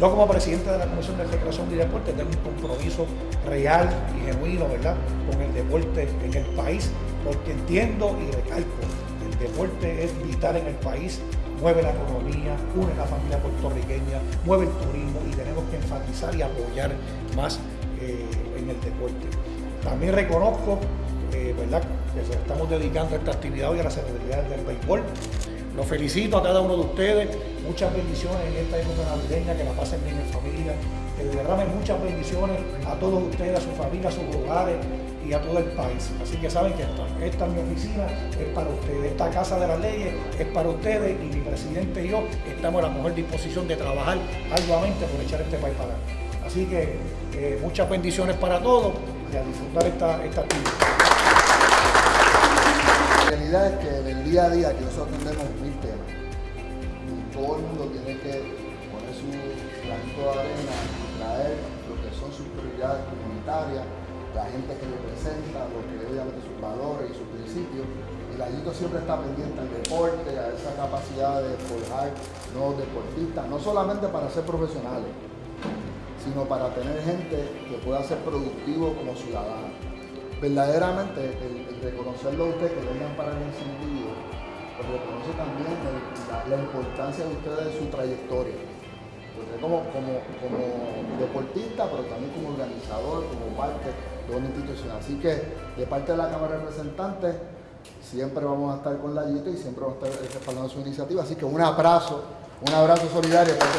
Yo como presidente de la Comisión de Recreación y Deporte tengo un compromiso real y genuino, ¿verdad?, con el deporte en el país, porque entiendo y recalco, el deporte es vital en el país, mueve la economía, une la familia puertorriqueña, mueve el turismo y tenemos que enfatizar y apoyar más eh, en el deporte. También reconozco eh, ¿verdad? que estamos dedicando a esta actividad hoy a la Secretaría del Béisbol. Los felicito a cada uno de ustedes, muchas bendiciones en esta época navideña, que la pasen bien en familia, que derramen muchas bendiciones a todos ustedes, a sus familias, a sus hogares y a todo el país. Así que saben que esta, es mi oficina, es para ustedes, esta Casa de las Leyes es para ustedes y mi presidente y yo estamos a la mejor disposición de trabajar arduamente por echar este país para adelante. Así que eh, muchas bendiciones para todos y a disfrutar esta, esta actividad. Realidad es que día a día que nosotros tenemos mil temas todo el mundo tiene que poner su granito de arena y traer lo que son sus prioridades comunitarias, la gente que representa, lo que obviamente sus valores y sus principios. Y la siempre está pendiente al deporte, a esa capacidad de forjar nuevos deportistas, no solamente para ser profesionales, sino para tener gente que pueda ser productivo como ciudadano verdaderamente el, reconocerlo a usted que vengan para el la, importancia de ustedes de su trayectoria. Usted como, como, como deportista, pero también como organizador, como parte de una institución. Así que de parte de la Cámara de Representantes, siempre vamos a estar con la YITO y siempre vamos a estar respaldando su iniciativa. Así que un abrazo, un abrazo solidario. Para